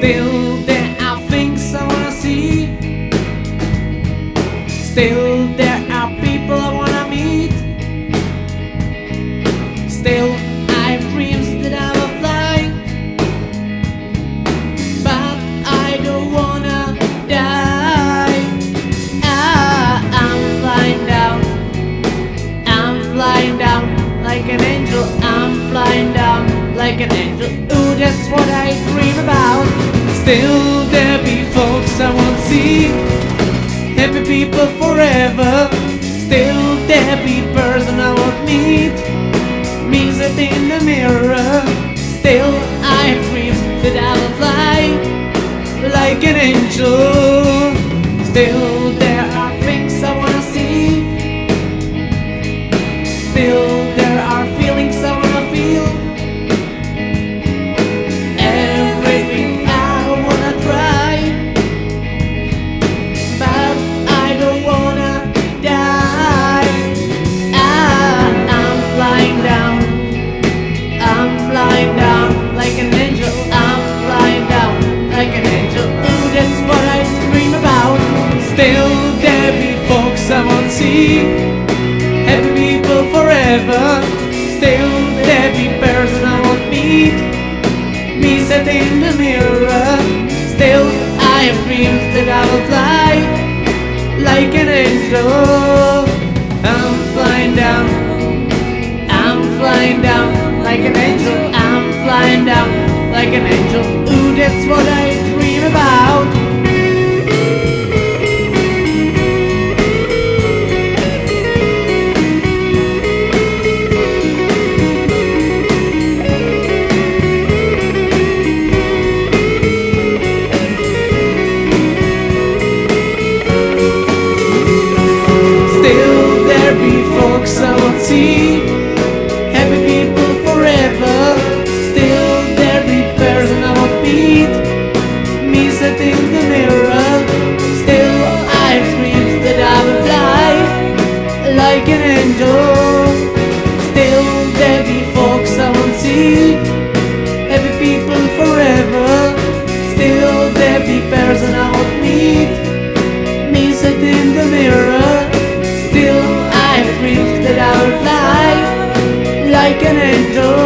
Still there are things I wanna see. Still there are people I wanna meet. Still I have dreams that I will fly. But I don't wanna die. Ah, I'm flying down. I'm flying down like an angel. I'm flying down like an angel. Ooh, that's what I dream about. Still, there be folks I won't see. Happy people forever. Still, there be person I won't meet. Me set in the mirror. Still, I have dreams that I will fly like an angel. Still, Still, be person I won't meet. Me set in the mirror. Still, I have dreams that I will fly like an angel. Like an angel. Still, there be folks I won't see. Happy people forever. Still, there be person I won't meet. Me set in the mirror. Still, I have dreams that I will fly like an angel.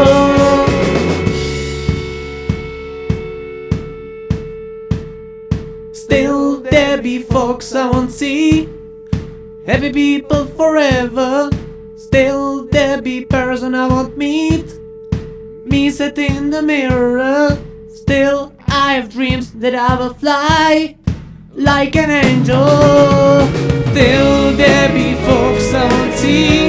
Still, there be folks I won't see. Happy people forever. Still there be person I won't meet. Me set in the mirror. Still I have dreams that I will fly Like an angel. Still there be folks I won't see.